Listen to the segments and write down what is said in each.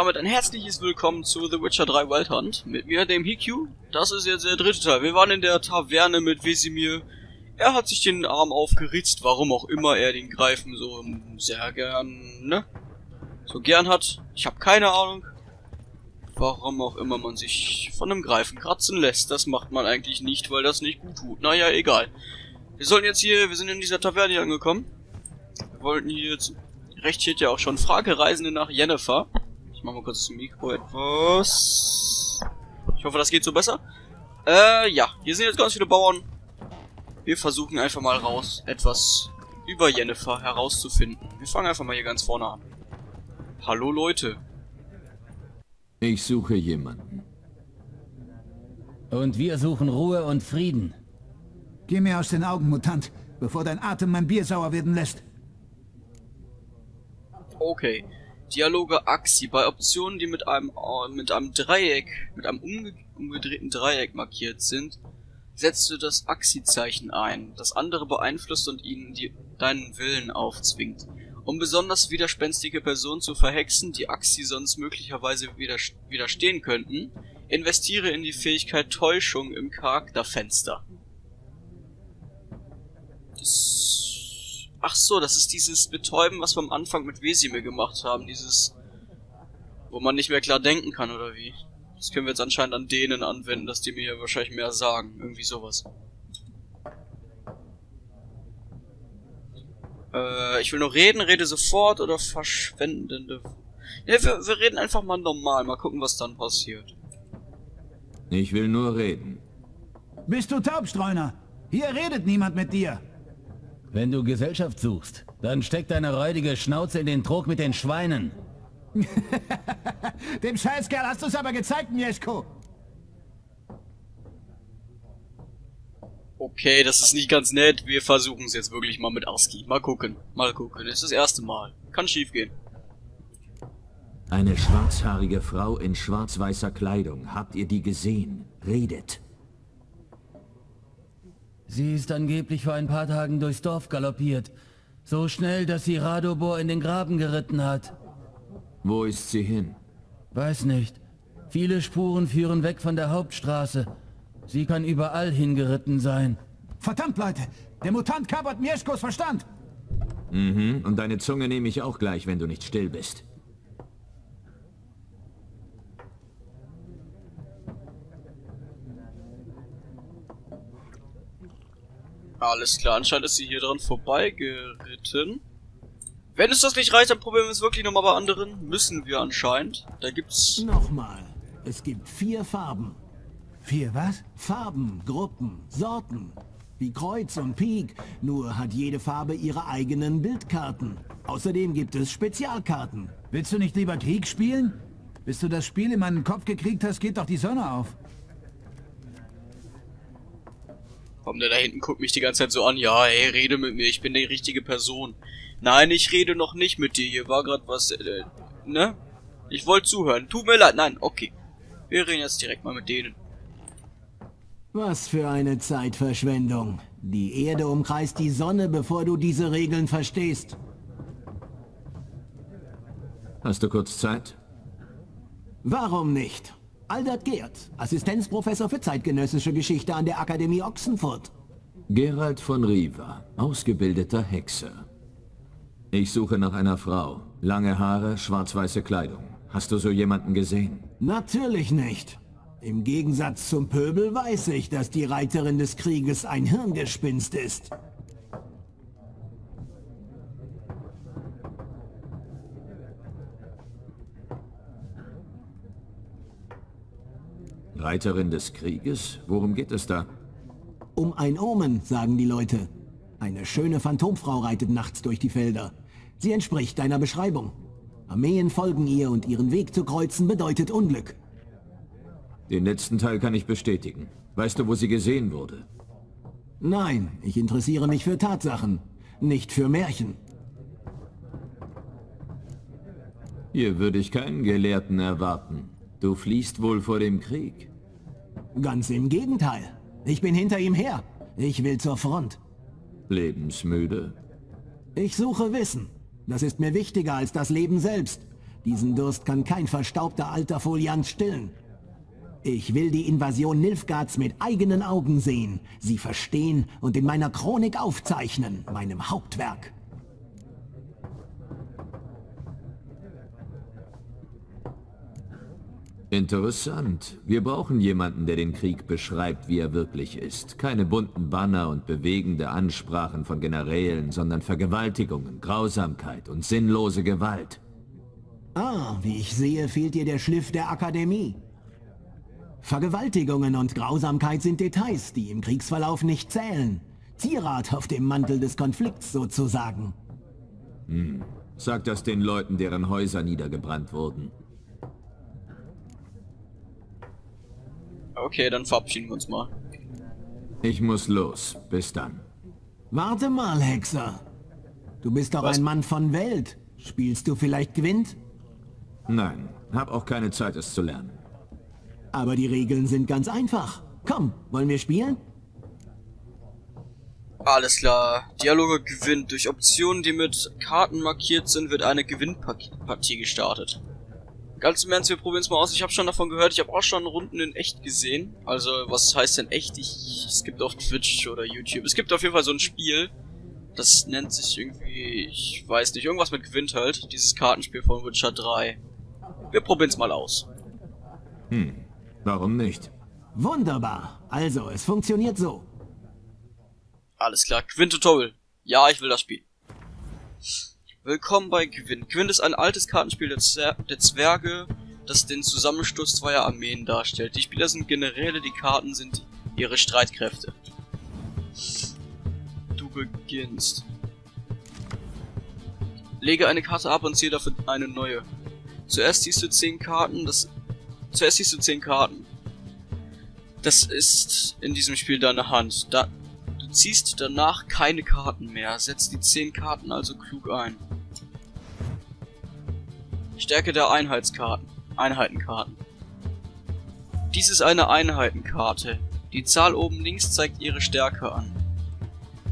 damit ein herzliches Willkommen zu The Witcher 3 Wild Hunt. Mit mir, dem Hikyu. Das ist jetzt der dritte Teil. Wir waren in der Taverne mit Wesimir. Er hat sich den Arm aufgeritzt, warum auch immer er den Greifen so sehr gern, ne? So gern hat. Ich habe keine Ahnung. Warum auch immer man sich von einem Greifen kratzen lässt. Das macht man eigentlich nicht, weil das nicht gut tut. Naja, egal. Wir sollen jetzt hier, wir sind in dieser Taverne hier angekommen. Wir wollten hier jetzt, recht steht ja auch schon, Fragereisende nach Jennifer. Ich mach mal kurz das Mikro etwas. Ich hoffe, das geht so besser. Äh, ja, hier sind jetzt ganz viele Bauern. Wir versuchen einfach mal raus, etwas über Jennifer herauszufinden. Wir fangen einfach mal hier ganz vorne an. Hallo Leute. Ich suche jemanden. Und wir suchen Ruhe und Frieden. Geh mir aus den Augen, Mutant, bevor dein Atem mein Bier sauer werden lässt. Okay. Dialoge Axi. Bei Optionen, die mit einem, äh, mit einem Dreieck, mit einem umge umgedrehten Dreieck markiert sind, setzt du das Axi-Zeichen ein. Das andere beeinflusst und ihnen die, deinen Willen aufzwingt. Um besonders widerspenstige Personen zu verhexen, die Axi sonst möglicherweise widerstehen könnten, investiere in die Fähigkeit Täuschung im Charakterfenster. Das Ach so, das ist dieses Betäuben, was wir am Anfang mit Wesimir gemacht haben. Dieses, wo man nicht mehr klar denken kann, oder wie? Das können wir jetzt anscheinend an denen anwenden, dass die mir wahrscheinlich mehr sagen. Irgendwie sowas. Äh, ich will nur reden, rede sofort oder verschwendende... Ja, wir, wir reden einfach mal normal. Mal gucken, was dann passiert. Ich will nur reden. Bist du Taubstreuner? Hier redet niemand mit dir. Wenn du Gesellschaft suchst, dann steck deine räudige Schnauze in den Trog mit den Schweinen. Dem Scheißkerl hast du es aber gezeigt, Mieszko. Okay, das ist nicht ganz nett. Wir versuchen es jetzt wirklich mal mit Aski. Mal gucken. Mal gucken. Es ist das erste Mal. Kann schief gehen. Eine schwarzhaarige Frau in schwarz-weißer Kleidung. Habt ihr die gesehen? Redet. Sie ist angeblich vor ein paar Tagen durchs Dorf galoppiert. So schnell, dass sie Radobor in den Graben geritten hat. Wo ist sie hin? Weiß nicht. Viele Spuren führen weg von der Hauptstraße. Sie kann überall hingeritten sein. Verdammt, Leute! Der Mutant kapert Mieszkos Verstand! Mhm, und deine Zunge nehme ich auch gleich, wenn du nicht still bist. Alles klar, anscheinend ist sie hier dran vorbeigeritten. Wenn es das nicht reicht, dann probieren wir es wirklich nochmal bei anderen. Müssen wir anscheinend. Da gibt's... Nochmal. Es gibt vier Farben. Vier was? Farben, Gruppen, Sorten. Wie Kreuz und Pik. Nur hat jede Farbe ihre eigenen Bildkarten. Außerdem gibt es Spezialkarten. Willst du nicht lieber Krieg spielen? Bis du das Spiel in meinen Kopf gekriegt hast, geht doch die Sonne auf. Komm, der da hinten guckt mich die ganze Zeit so an. Ja, ey, rede mit mir, ich bin die richtige Person. Nein, ich rede noch nicht mit dir. Hier war gerade was, äh, ne? Ich wollte zuhören. Tut mir leid. Nein, okay. Wir reden jetzt direkt mal mit denen. Was für eine Zeitverschwendung. Die Erde umkreist die Sonne, bevor du diese Regeln verstehst. Hast du kurz Zeit? Warum nicht? Aldert Geert, Assistenzprofessor für zeitgenössische Geschichte an der Akademie Ochsenfurt. Gerald von Riva, ausgebildeter Hexer. Ich suche nach einer Frau. Lange Haare, schwarz-weiße Kleidung. Hast du so jemanden gesehen? Natürlich nicht. Im Gegensatz zum Pöbel weiß ich, dass die Reiterin des Krieges ein Hirngespinst ist. Reiterin des Krieges? Worum geht es da? Um ein Omen, sagen die Leute. Eine schöne Phantomfrau reitet nachts durch die Felder. Sie entspricht deiner Beschreibung. Armeen folgen ihr und ihren Weg zu kreuzen bedeutet Unglück. Den letzten Teil kann ich bestätigen. Weißt du, wo sie gesehen wurde? Nein, ich interessiere mich für Tatsachen, nicht für Märchen. Hier würde ich keinen Gelehrten erwarten. Du fliehst wohl vor dem Krieg. Ganz im Gegenteil. Ich bin hinter ihm her. Ich will zur Front. Lebensmüde? Ich suche Wissen. Das ist mir wichtiger als das Leben selbst. Diesen Durst kann kein verstaubter alter Foliant stillen. Ich will die Invasion Nilfgaards mit eigenen Augen sehen, sie verstehen und in meiner Chronik aufzeichnen, meinem Hauptwerk. Interessant. Wir brauchen jemanden, der den Krieg beschreibt, wie er wirklich ist. Keine bunten Banner und bewegende Ansprachen von Generälen, sondern Vergewaltigungen, Grausamkeit und sinnlose Gewalt. Ah, wie ich sehe, fehlt dir der Schliff der Akademie. Vergewaltigungen und Grausamkeit sind Details, die im Kriegsverlauf nicht zählen. Zierat auf dem Mantel des Konflikts sozusagen. Hm. Sag das den Leuten, deren Häuser niedergebrannt wurden. Okay, dann verabschieden wir uns mal. Ich muss los. Bis dann. Warte mal, Hexer. Du bist doch Was? ein Mann von Welt. Spielst du vielleicht Gwent? Nein, hab auch keine Zeit, es zu lernen. Aber die Regeln sind ganz einfach. Komm, wollen wir spielen? Alles klar. Dialoge gewinnt. Durch Optionen, die mit Karten markiert sind, wird eine Gewinnpartie gestartet. Ganz im Ernst, wir probieren es mal aus. Ich habe schon davon gehört, ich habe auch schon Runden in echt gesehen. Also, was heißt denn echt? Ich, es gibt auf Twitch oder YouTube. Es gibt auf jeden Fall so ein Spiel. Das nennt sich irgendwie, ich weiß nicht, irgendwas mit Gewinn halt. Dieses Kartenspiel von Witcher 3. Wir probieren es mal aus. Hm, warum nicht? Wunderbar. Also, es funktioniert so. Alles klar, Gwyn-Tutorial. Ja, ich will das Spiel. Willkommen bei Gwyn. Gwyn ist ein altes Kartenspiel der, Zer der Zwerge, das den Zusammenstoß zweier Armeen darstellt. Die Spieler sind Generäle, die Karten sind ihre Streitkräfte. Du beginnst. Lege eine Karte ab und ziehe dafür eine neue. Zuerst ziehst du 10 Karten, das... Zuerst ziehst du 10 Karten. Das ist in diesem Spiel deine Hand. Da, ziehst danach keine Karten mehr. Setz die 10 Karten also klug ein. Stärke der Einheitskarten. Einheitenkarten. Dies ist eine Einheitenkarte. Die Zahl oben links zeigt ihre Stärke an.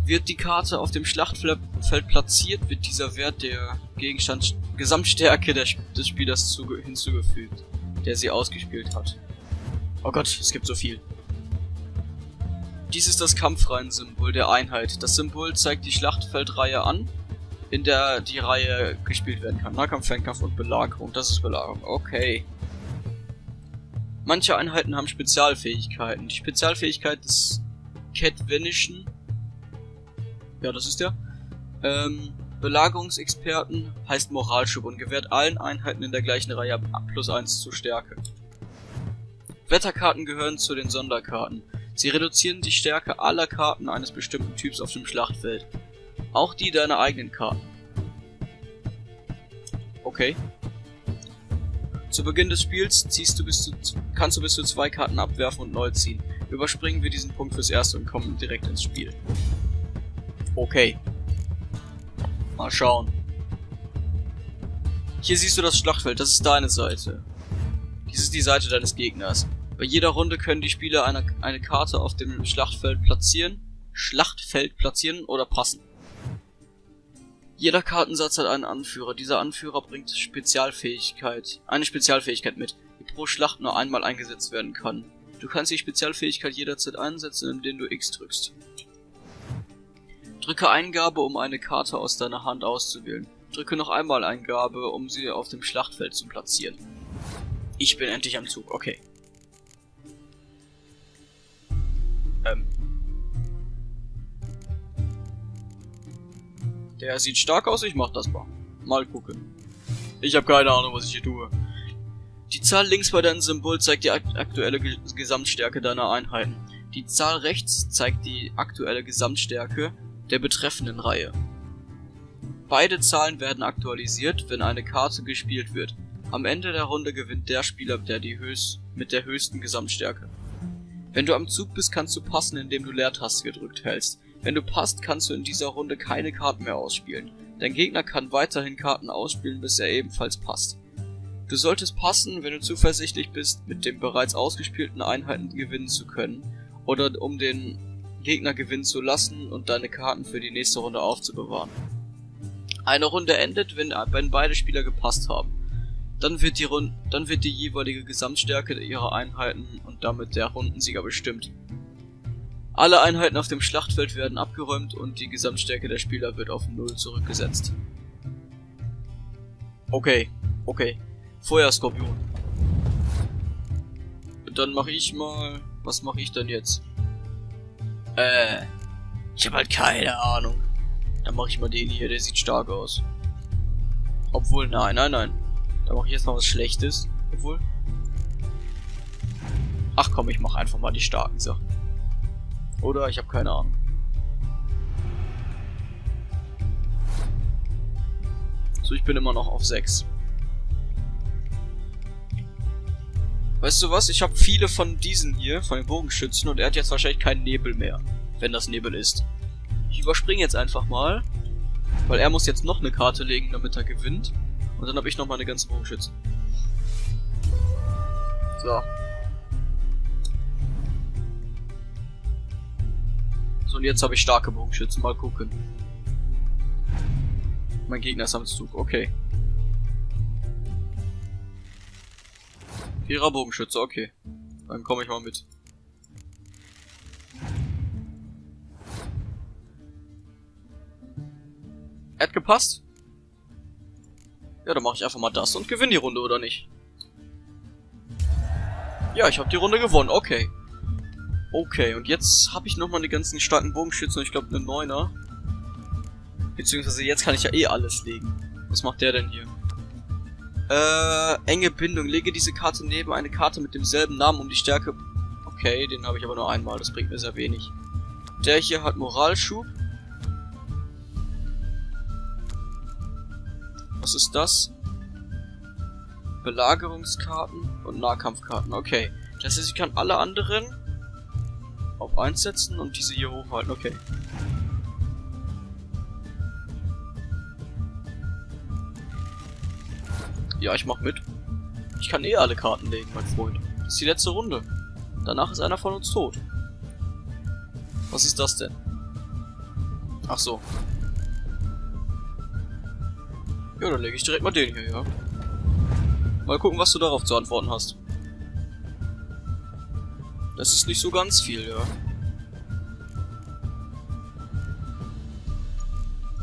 Wird die Karte auf dem Schlachtfeld platziert, wird dieser Wert der Gegenstand Gesamtstärke des Spielers hinzugefügt, der sie ausgespielt hat. Oh Gott, es gibt so viel. Dies ist das Kampfreihen-Symbol der Einheit. Das Symbol zeigt die Schlachtfeldreihe an, in der die Reihe gespielt werden kann. Nahkampf, Fernkampf und Belagerung. Das ist Belagerung. Okay. Manche Einheiten haben Spezialfähigkeiten. Die Spezialfähigkeit des Catvenischen. Ja, das ist der. Ähm, Belagerungsexperten heißt Moralschub und gewährt allen Einheiten in der gleichen Reihe plus 1 zur Stärke. Wetterkarten gehören zu den Sonderkarten. Sie reduzieren die Stärke aller Karten eines bestimmten Typs auf dem Schlachtfeld. Auch die deiner eigenen Karten. Okay. Zu Beginn des Spiels ziehst du bis zu, kannst du bis zu zwei Karten abwerfen und neu ziehen. Überspringen wir diesen Punkt fürs Erste und kommen direkt ins Spiel. Okay. Mal schauen. Hier siehst du das Schlachtfeld, das ist deine Seite. Dies ist die Seite deines Gegners. Bei jeder Runde können die Spieler eine, eine Karte auf dem Schlachtfeld platzieren, Schlachtfeld platzieren oder passen. Jeder Kartensatz hat einen Anführer. Dieser Anführer bringt Spezialfähigkeit, eine Spezialfähigkeit mit, die pro Schlacht nur einmal eingesetzt werden kann. Du kannst die Spezialfähigkeit jederzeit einsetzen, indem du X drückst. Drücke Eingabe, um eine Karte aus deiner Hand auszuwählen. Drücke noch einmal Eingabe, um sie auf dem Schlachtfeld zu platzieren. Ich bin endlich am Zug, okay. Der sieht stark aus, ich mach das mal. Mal gucken. Ich habe keine Ahnung, was ich hier tue. Die Zahl links bei deinem Symbol zeigt die aktuelle Ge Gesamtstärke deiner Einheiten. Die Zahl rechts zeigt die aktuelle Gesamtstärke der betreffenden Reihe. Beide Zahlen werden aktualisiert, wenn eine Karte gespielt wird. Am Ende der Runde gewinnt der Spieler, der die höchst, mit der höchsten Gesamtstärke. Wenn du am Zug bist, kannst du passen, indem du Leertaste gedrückt hältst. Wenn du passt, kannst du in dieser Runde keine Karten mehr ausspielen. Dein Gegner kann weiterhin Karten ausspielen, bis er ebenfalls passt. Du solltest passen, wenn du zuversichtlich bist, mit den bereits ausgespielten Einheiten gewinnen zu können, oder um den Gegner gewinnen zu lassen und deine Karten für die nächste Runde aufzubewahren. Eine Runde endet, wenn, wenn beide Spieler gepasst haben. Dann wird die Rund dann wird die jeweilige Gesamtstärke ihrer Einheiten und damit der Rundensieger bestimmt. Alle Einheiten auf dem Schlachtfeld werden abgeräumt und die Gesamtstärke der Spieler wird auf Null zurückgesetzt. Okay, okay. Feuerskorpion. Dann mache ich mal... Was mache ich denn jetzt? Äh... Ich habe halt keine Ahnung. Dann mache ich mal den hier, der sieht stark aus. Obwohl, nein, nein, nein. Da mache ich jetzt noch was Schlechtes. Obwohl. Ach komm, ich mache einfach mal die starken Sachen. Oder ich habe keine Ahnung. So, ich bin immer noch auf 6. Weißt du was? Ich habe viele von diesen hier, von den Bogenschützen, und er hat jetzt wahrscheinlich keinen Nebel mehr. Wenn das Nebel ist. Ich überspringe jetzt einfach mal. Weil er muss jetzt noch eine Karte legen, damit er gewinnt. Und dann habe ich noch meine ganzen Bogenschützen. So. Und jetzt habe ich starke Bogenschützen. Mal gucken. Mein Gegner ist am Zug. Okay. Vierer Bogenschütze, okay. Dann komme ich mal mit. Hat gepasst? Ja, dann mache ich einfach mal das und gewinne die Runde, oder nicht? Ja, ich habe die Runde gewonnen, okay. Okay, und jetzt habe ich nochmal die ganzen starken Bogenschützen, ich glaube eine Neuner. Beziehungsweise jetzt kann ich ja eh alles legen. Was macht der denn hier? Äh, enge Bindung. Lege diese Karte neben eine Karte mit demselben Namen, um die Stärke... Okay, den habe ich aber nur einmal, das bringt mir sehr wenig. Der hier hat Moralschub. Was ist das? Belagerungskarten und Nahkampfkarten. Okay. Das heißt, ich kann alle anderen 1 setzen und diese hier hochhalten. Okay. Ja, ich mach mit. Ich kann eh alle Karten legen, mein Freund. Das ist die letzte Runde. Danach ist einer von uns tot. Was ist das denn? Ach so. Ja, dann lege ich direkt mal den hier, ja. Mal gucken, was du darauf zu antworten hast. Das ist nicht so ganz viel, ja.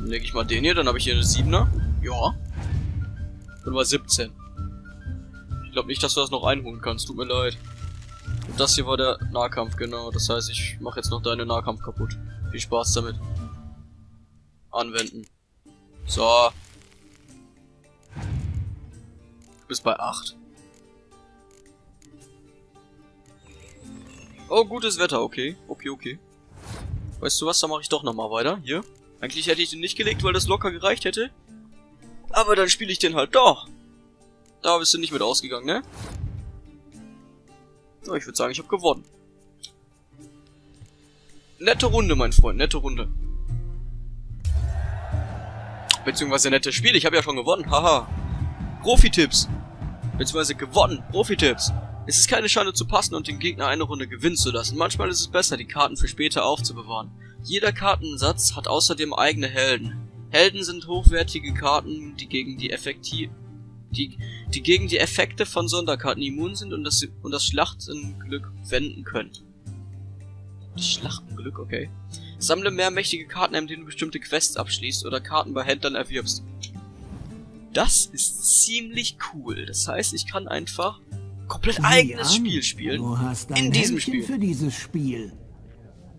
Dann lege ich mal den hier, dann habe ich hier eine 7er. Ja. Bin bei 17. Ich glaube nicht, dass du das noch einholen kannst, tut mir leid. Und das hier war der Nahkampf, genau. Das heißt, ich mache jetzt noch deine Nahkampf kaputt. Viel Spaß damit. Anwenden. So. Du bist bei 8. Oh, gutes Wetter, okay. Okay, okay. Weißt du was, da mache ich doch nochmal weiter. Hier. Eigentlich hätte ich den nicht gelegt, weil das locker gereicht hätte. Aber dann spiele ich den halt doch. Da bist du nicht mit ausgegangen, ne? Ja, ich würde sagen, ich habe gewonnen. Nette Runde, mein Freund, nette Runde. Beziehungsweise nettes Spiel, ich habe ja schon gewonnen, haha. Profi-Tipps. Beziehungsweise gewonnen. Profi-Tipps. Es ist keine Schande zu passen und den Gegner eine Runde gewinnen zu lassen. Manchmal ist es besser, die Karten für später aufzubewahren. Jeder Kartensatz hat außerdem eigene Helden. Helden sind hochwertige Karten, die gegen die Effektiv die, die gegen die Effekte von Sonderkarten immun sind und das, und das Schlachtenglück wenden können. Schlachtenglück, okay. Sammle mehr mächtige Karten, indem du bestimmte Quests abschließt oder Karten bei Händlern erwirbst. Das ist ziemlich cool. Das heißt, ich kann einfach komplett eigenes Spiel spielen. Du hast ein in diesem Spiel. für dieses Spiel.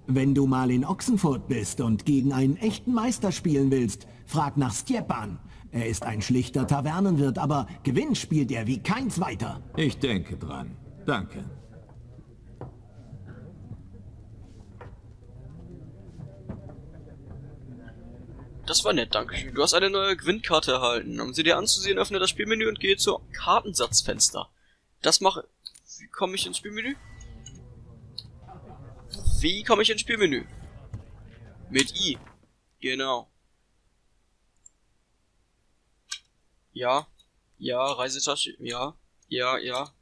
Wenn du mal in Ochsenfurt bist und gegen einen echten Meister spielen willst, frag nach Stjepan. Er ist ein schlichter Tavernenwirt, aber Gewinn spielt er wie kein zweiter. Ich denke dran. Danke. Das war nett, dankeschön. Du hast eine neue Gewinnkarte erhalten. Um sie dir anzusehen, öffne das Spielmenü und gehe zur Kartensatzfenster. Das mache... Wie komme ich ins Spielmenü? Wie komme ich ins Spielmenü? Mit I. Genau. Ja. Ja, Reisetasche. Ja. Ja, ja.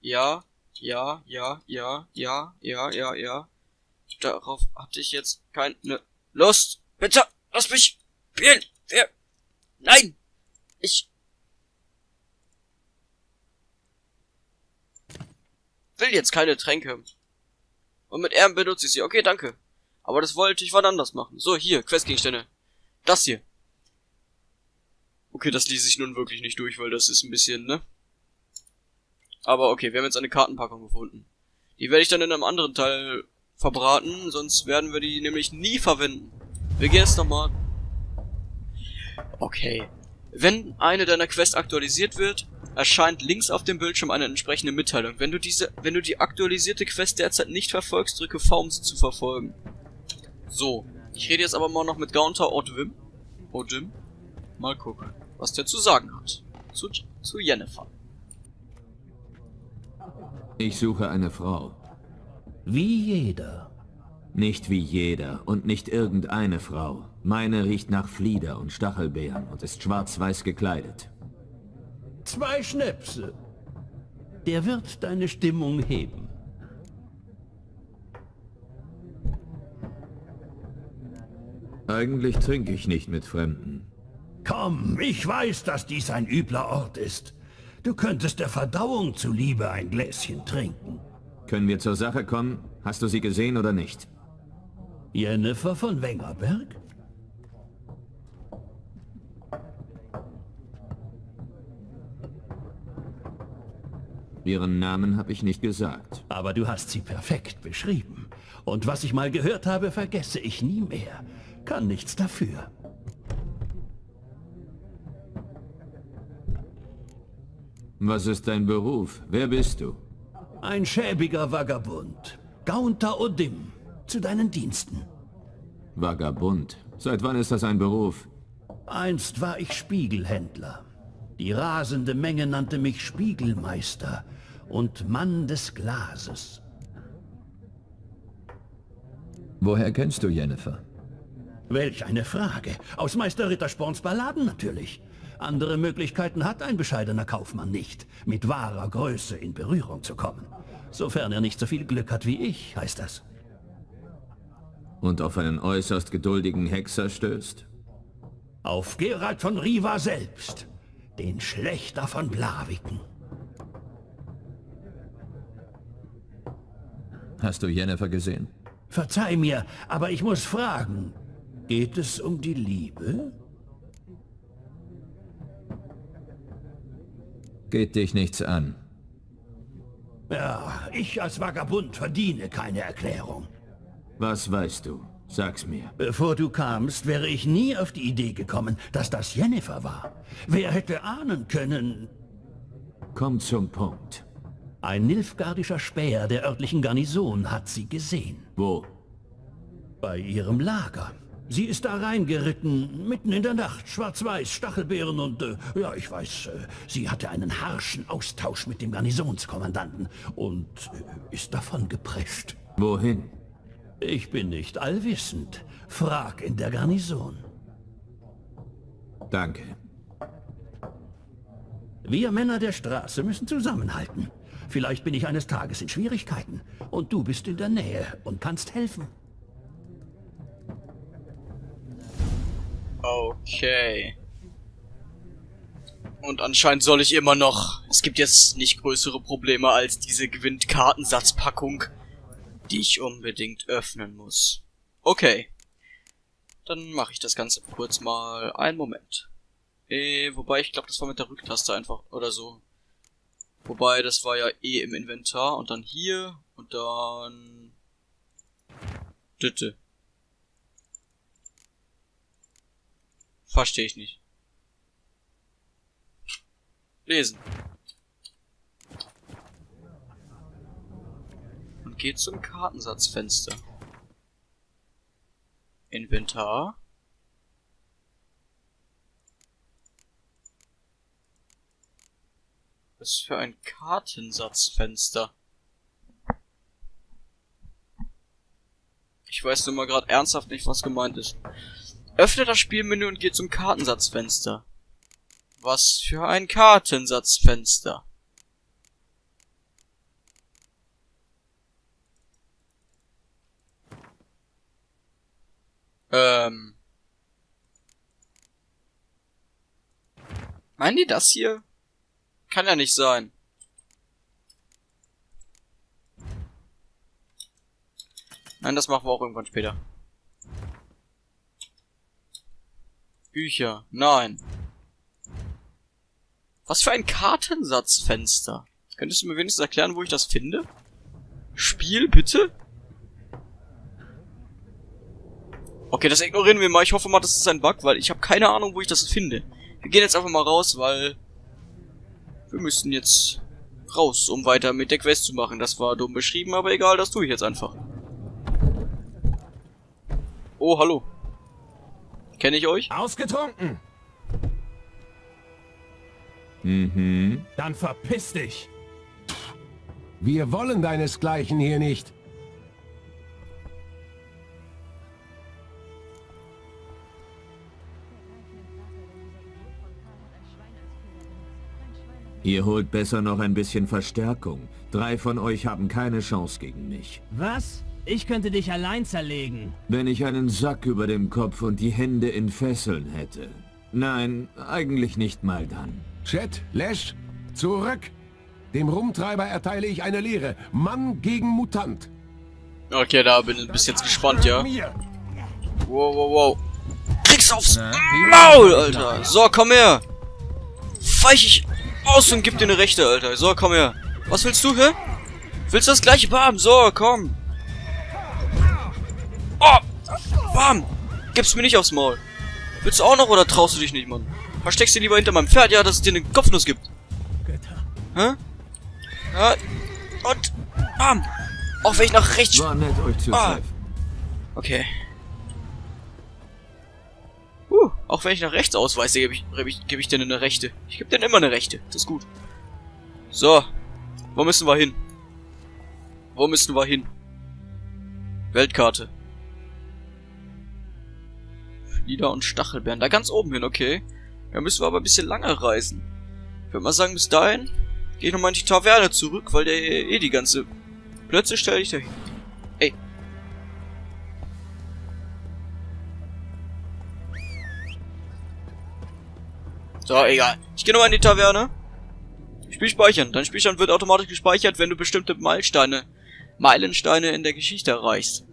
Ja. Ja, ja, ja, ja, ja, ja, ja. Darauf hatte ich jetzt keine Lust. Bitte, lass mich spielen. Wer? Nein. Ich. will jetzt keine Tränke. Und mit R benutze ich sie. Okay, danke. Aber das wollte ich wann anders machen. So, hier, Questgegenstände. Das hier. Okay, das ließ ich nun wirklich nicht durch, weil das ist ein bisschen, ne? Aber okay, wir haben jetzt eine Kartenpackung gefunden. Die werde ich dann in einem anderen Teil verbraten, sonst werden wir die nämlich nie verwenden. Wir gehen jetzt nochmal. Okay. Wenn eine deiner Quests aktualisiert wird, erscheint links auf dem Bildschirm eine entsprechende Mitteilung. Wenn du diese, wenn du die aktualisierte Quest derzeit nicht verfolgst, drücke V, um sie zu verfolgen. So. Ich rede jetzt aber mal noch mit Gaunter Odwim. Odwim. Mal gucken, was der zu sagen hat. Zu, zu Jennifer. Ich suche eine Frau. Wie jeder. Nicht wie jeder und nicht irgendeine Frau. Meine riecht nach Flieder und Stachelbeeren und ist schwarz-weiß gekleidet. Zwei Schnäpse. Der wird deine Stimmung heben. Eigentlich trinke ich nicht mit Fremden. Komm, ich weiß, dass dies ein übler Ort ist. Du könntest der Verdauung zuliebe ein Gläschen trinken. Können wir zur Sache kommen? Hast du sie gesehen oder nicht? Jennifer von Wengerberg? Ihren Namen habe ich nicht gesagt. Aber du hast sie perfekt beschrieben. Und was ich mal gehört habe, vergesse ich nie mehr. Kann nichts dafür. Was ist dein Beruf? Wer bist du? Ein schäbiger Vagabund. Gaunter Odim. Zu deinen Diensten. Vagabund. Seit wann ist das ein Beruf? Einst war ich Spiegelhändler. Die rasende Menge nannte mich Spiegelmeister und Mann des Glases. Woher kennst du Jennifer? Welch eine Frage. Aus Meister Rittersporns Balladen natürlich. Andere Möglichkeiten hat ein bescheidener Kaufmann nicht, mit wahrer Größe in Berührung zu kommen. Sofern er nicht so viel Glück hat wie ich, heißt das. Und auf einen äußerst geduldigen Hexer stößt? Auf Gerald von Riva selbst, den Schlechter von Blaviken. Hast du Jennifer gesehen? Verzeih mir, aber ich muss fragen, geht es um die Liebe? Geht dich nichts an. Ja, ich als Vagabund verdiene keine Erklärung. Was weißt du? Sag's mir. Bevor du kamst, wäre ich nie auf die Idee gekommen, dass das Jennifer war. Wer hätte ahnen können... Komm zum Punkt. Ein nilfgardischer Späher der örtlichen Garnison hat sie gesehen. Wo? Bei ihrem Lager. Sie ist da reingeritten, mitten in der Nacht, schwarz-weiß, Stachelbeeren und, äh, ja, ich weiß, äh, sie hatte einen harschen Austausch mit dem Garnisonskommandanten und äh, ist davon geprescht. Wohin? Ich bin nicht allwissend. Frag in der Garnison. Danke. Wir Männer der Straße müssen zusammenhalten. Vielleicht bin ich eines Tages in Schwierigkeiten und du bist in der Nähe und kannst helfen. Okay. Und anscheinend soll ich immer noch... Es gibt jetzt nicht größere Probleme als diese Gewinnt-Kartensatzpackung, die ich unbedingt öffnen muss. Okay. Dann mache ich das Ganze kurz mal. Einen Moment. Eh, wobei, ich glaube, das war mit der Rücktaste einfach oder so. Wobei, das war ja eh im Inventar. Und dann hier und dann... Ditte. Verstehe ich nicht. Lesen. Geht zum Kartensatzfenster. Inventar. Was für ein Kartensatzfenster? Ich weiß nur mal gerade ernsthaft nicht, was gemeint ist. Öffne das Spielmenü und geh zum Kartensatzfenster. Was für ein Kartensatzfenster? Ähm. Meinen die das hier? Kann ja nicht sein. Nein, das machen wir auch irgendwann später. Bücher. Nein. Was für ein Kartensatzfenster. Könntest du mir wenigstens erklären, wo ich das finde? Spiel, bitte? Okay, das ignorieren wir mal. Ich hoffe mal, das ist ein Bug, weil ich habe keine Ahnung, wo ich das finde. Wir gehen jetzt einfach mal raus, weil wir müssen jetzt raus, um weiter mit der Quest zu machen. Das war dumm beschrieben, aber egal, das tue ich jetzt einfach. Oh, hallo. Kenne ich euch? Ausgetrunken! Mhm. Dann verpiss dich! Wir wollen deinesgleichen hier nicht. Ihr holt besser noch ein bisschen Verstärkung. Drei von euch haben keine Chance gegen mich. Was? Ich könnte dich allein zerlegen. Wenn ich einen Sack über dem Kopf und die Hände in Fesseln hätte. Nein, eigentlich nicht mal dann. Chet, Lesch, zurück! Dem Rumtreiber erteile ich eine Lehre. Mann gegen Mutant. Okay, da bin ich bis jetzt gespannt, ja. Mir. Wow, wow, wow. Krieg's aufs Maul, Alter. So, komm her. Weich ich aus und gib dir eine Rechte, Alter. So, komm her. Was willst du, hä? Willst du das gleiche Bam? So, komm. Oh, Bam. Gib's mir nicht aufs Maul. Willst du auch noch oder traust du dich nicht, Mann? Versteckst du lieber hinter meinem Pferd, ja, dass es dir eine Kopfnuss gibt. Hä? Ja, und Bam. Auch wenn ich nach rechts... War nett, euch zu Ah. Okay. Uh, auch wenn ich nach rechts ausweise, gebe ich, gebe ich, gebe ich dir eine rechte. Ich gebe dir immer eine rechte. Das ist gut. So. Wo müssen wir hin? Wo müssen wir hin? Weltkarte. Flieder und Stachelbeeren. Da ganz oben hin, okay. Da müssen wir aber ein bisschen lange reisen. Ich würde mal sagen, bis dahin gehe ich nochmal in die Taverne zurück, weil der eh die ganze... Plötzlich stelle ich dahin. Ey, So, egal. Ich gehe nochmal in die Taverne. Spiel speichern. Dein Spielstand wird automatisch gespeichert, wenn du bestimmte Meilensteine, Meilensteine in der Geschichte erreichst.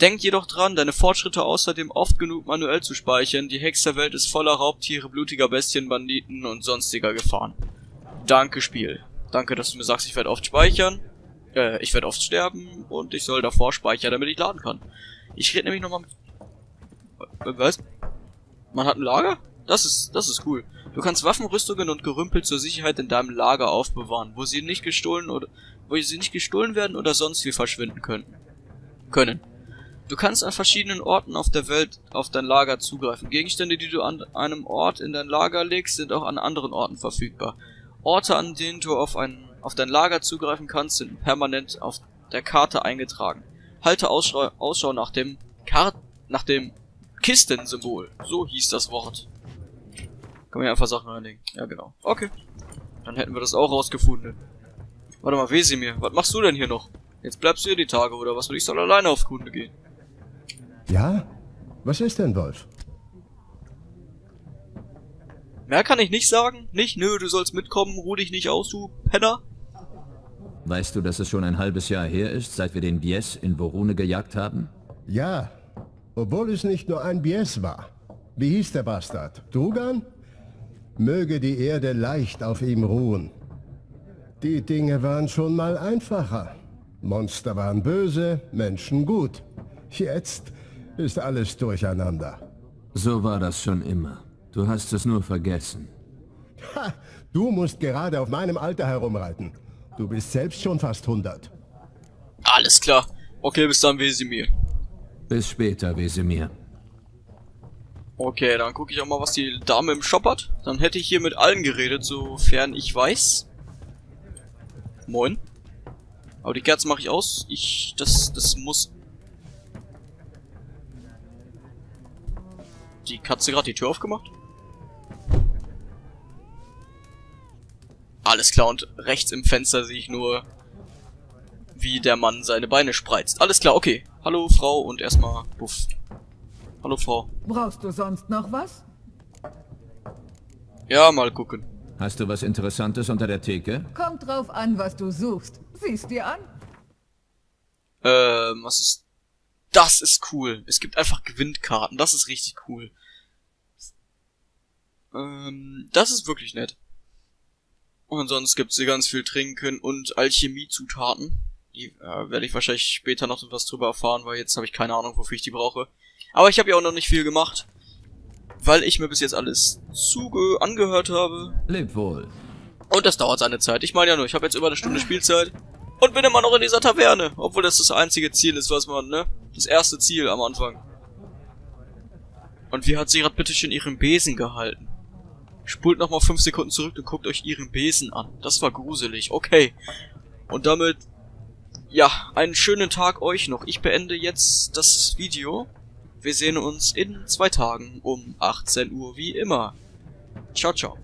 Denk jedoch dran, deine Fortschritte außerdem oft genug manuell zu speichern. Die Hexerwelt ist voller Raubtiere, blutiger Bestien, Banditen und sonstiger Gefahren. Danke, Spiel. Danke, dass du mir sagst, ich werde oft speichern. Äh, ich werde oft sterben und ich soll davor speichern, damit ich laden kann. Ich rede nämlich nochmal mit... Was? Man hat ein Lager? Das ist, das ist cool. Du kannst Waffen, Rüstungen und Gerümpel zur Sicherheit in deinem Lager aufbewahren, wo sie nicht gestohlen oder, wo sie nicht gestohlen werden oder sonst wie verschwinden können. Können. Du kannst an verschiedenen Orten auf der Welt auf dein Lager zugreifen. Gegenstände, die du an einem Ort in dein Lager legst, sind auch an anderen Orten verfügbar. Orte, an denen du auf, ein, auf dein Lager zugreifen kannst, sind permanent auf der Karte eingetragen. Halte Ausschau, Ausschau nach dem Kart, nach dem Kistensymbol. So hieß das Wort. Kann man ja einfach Sachen reinlegen. Ja, genau. Okay. Dann hätten wir das auch rausgefunden. Warte mal, Wesimir, was machst du denn hier noch? Jetzt bleibst du hier die Tage, oder was? Und ich soll alleine auf Kunde gehen. Ja? Was ist denn, Wolf? Mehr kann ich nicht sagen. Nicht, nö, du sollst mitkommen, ruh dich nicht aus, du Penner. Weißt du, dass es schon ein halbes Jahr her ist, seit wir den Bies in Vorune gejagt haben? Ja. Obwohl es nicht nur ein Bies war. Wie hieß der Bastard? Drugan? Möge die Erde leicht auf ihm ruhen. Die Dinge waren schon mal einfacher. Monster waren böse, Menschen gut. Jetzt ist alles durcheinander. So war das schon immer. Du hast es nur vergessen. Ha! Du musst gerade auf meinem Alter herumreiten. Du bist selbst schon fast 100. Alles klar. Okay, bis dann, Wesimir. Bis später, Wesemir. Okay, dann gucke ich auch mal, was die Dame im Shop hat. Dann hätte ich hier mit allen geredet, sofern ich weiß. Moin. Aber die Kerzen mache ich aus. Ich, das, das muss... Die Katze gerade die Tür aufgemacht? Alles klar, und rechts im Fenster sehe ich nur, wie der Mann seine Beine spreizt. Alles klar, okay. Hallo, Frau, und erstmal Buff. Hallo, Frau. Brauchst du sonst noch was? Ja, mal gucken. Hast du was Interessantes unter der Theke? Kommt drauf an, was du suchst. Siehst dir an? Ähm, was ist das ist cool. Es gibt einfach Gewinnkarten. Das ist richtig cool. Ähm, das ist wirklich nett. Und sonst gibt's hier ganz viel Trinken und Alchemiezutaten. Die äh, werde ich wahrscheinlich später noch was drüber erfahren, weil jetzt habe ich keine Ahnung, wofür ich die brauche. Aber ich habe ja auch noch nicht viel gemacht, weil ich mir bis jetzt alles zuge angehört habe. Leb wohl. Und das dauert seine Zeit. Ich meine ja nur, ich habe jetzt über eine Stunde Spielzeit und bin immer noch in dieser Taverne, obwohl das das einzige Ziel ist, was man, ne? Das erste Ziel am Anfang. Und wie hat sie gerade bitte schön ihren Besen gehalten? Spult nochmal 5 Sekunden zurück und guckt euch ihren Besen an. Das war gruselig. Okay. Und damit ja, einen schönen Tag euch noch. Ich beende jetzt das Video. Wir sehen uns in zwei Tagen um 18 Uhr wie immer. Ciao, ciao.